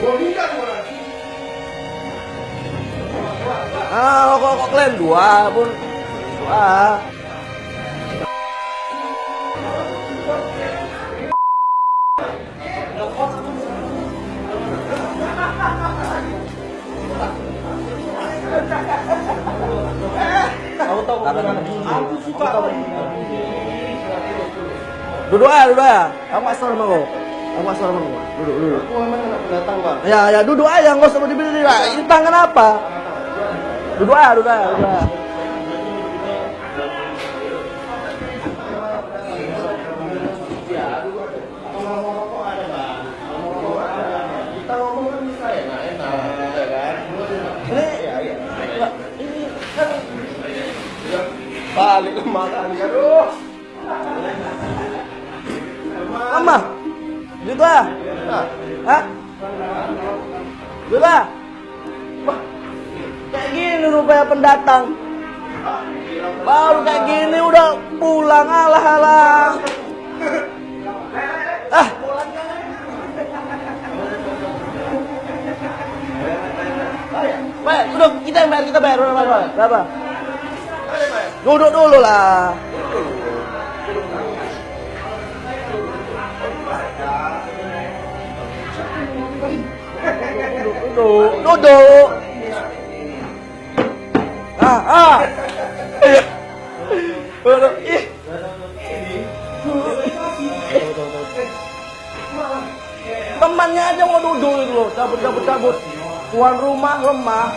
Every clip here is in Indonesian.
Ah, kok, kok kalian dua pun dua. Aku tahu Aku suka. Duduk aja, duduk aja. Aku sama kau. Duduk, duduk. Aku memang anak pendatang, Bang. Ya, ya, duduk aja, nggak usah berdiri. Ini tangan apa? Duduk aja, duduk aja, duduk aja. Ngomong kan kan? Kan Balik ke makan, aduh. lama. Gitu ah. Nah, Hah? Gitu ah. Wah, kayak gini rupanya pendatang. Baru kayak gini udah pulang alah alah. Ah, Baik, duduk kita yang bayar, kita bayar berapa? Berapa? Duduk dulu lah. Duduk, duduk. Ah, ah. Temannya aja mau duduk itu loh, cabut, cabut, cabut. Tuan rumah lemah.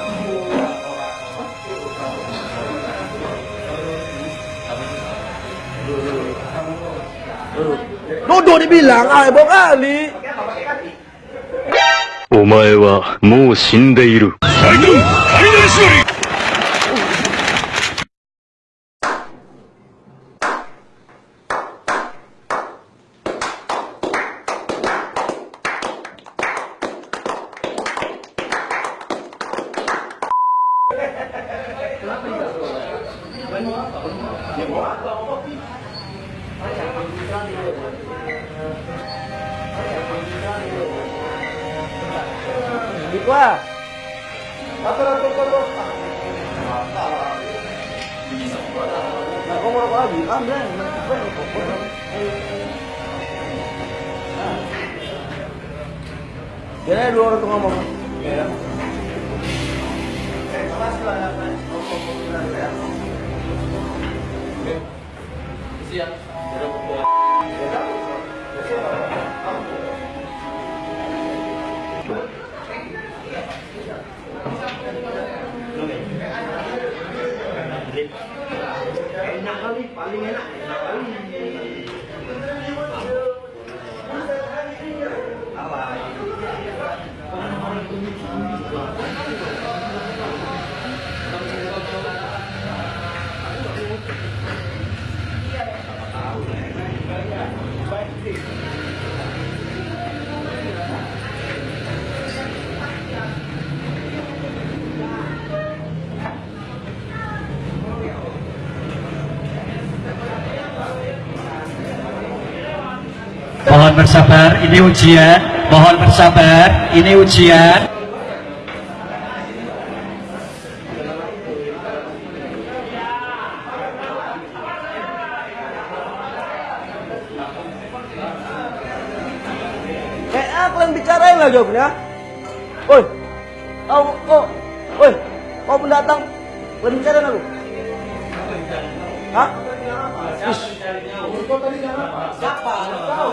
Duduk dibilang, ah, kali. お前はもう死んでいる。atur. Nah, kau mau rokok lagi? Yang mana? Biar aja dua orang tuh ngomong. Enak Mohon bersabar, ini ujian. Mohon bersabar, ini ujian. Jawabnya. Oi, kau, oh, oi, kau pendatang, aku. Hah? Kau tadi jangan apa? Siapa? Kau.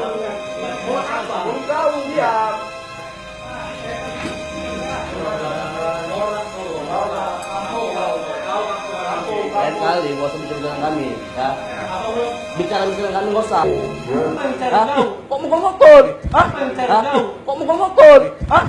Mau apa? Mau kau diam. Lain kali gak usah bicara dengan kami, ya. Bicara-bicara dengan kami gak usah. Hah? Kok mau ngotot? Hah? Kok mau ngotot? Hah?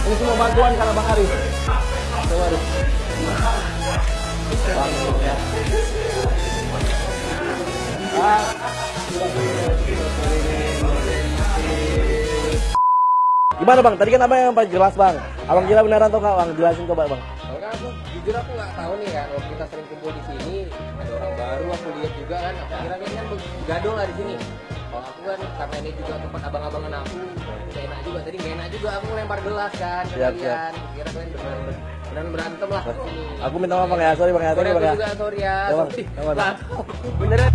Ini semua bantuan karena Bang Arif. Coba Arif. Bang. Gimana bang? Tadi kan abang yang paling jelas bang. Abang gila beneran atau nggak bang? Jelasin coba bang. Jujur aku nggak tahu nih kan. Waktu kita sering kumpul di sini, ada orang baru aku lihat juga kan. Aku kira kan gaduh lah di sini. Aku kan karena ini juga tempat abang-abangan aku, gak enak juga. Tadi gak enak juga aku lempar gelas kan ke Siap, kalian. Kira kalian beneran beneran berantem lah. Aku minta maaf bang ya, sorry bang ya, Sorry bang ya. sorry ya. Ya. Ya, Bang. Lah, Beneran.